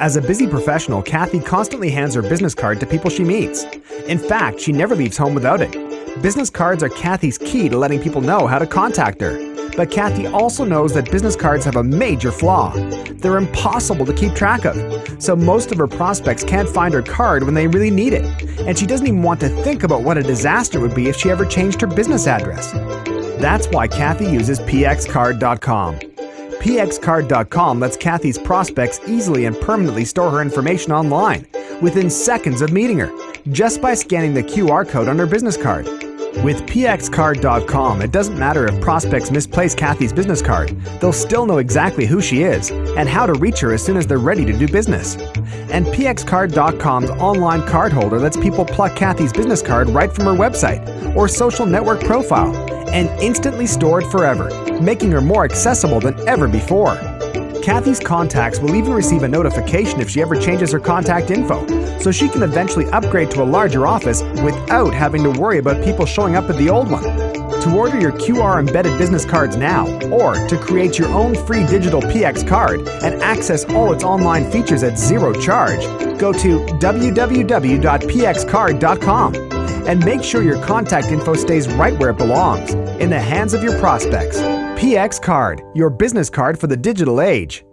As a busy professional, Kathy constantly hands her business card to people she meets. In fact, she never leaves home without it. Business cards are Kathy's key to letting people know how to contact her. But Kathy also knows that business cards have a major flaw. They're impossible to keep track of, so most of her prospects can't find her card when they really need it. And she doesn't even want to think about what a disaster it would be if she ever changed her business address. That's why Kathy uses pxcard.com. pxcard.com lets Kathy's prospects easily and permanently store her information online within seconds of meeting her, just by scanning the QR code on her business card. With pxcard.com, it doesn't matter if prospects misplace Kathy's business card, they'll still know exactly who she is and how to reach her as soon as they're ready to do business. And pxcard.com's online card holder lets people pluck Kathy's business card right from her website or social network profile and instantly store it forever, making her more accessible than ever before. Kathy's contacts will even receive a notification if she ever changes her contact info, so she can eventually upgrade to a larger office without having to worry about people showing up at the old one. To order your QR embedded business cards now, or to create your own free digital PX card and access all its online features at zero charge, go to www.pxcard.com and make sure your contact info stays right where it belongs, in the hands of your prospects. PX Card, your business card for the digital age.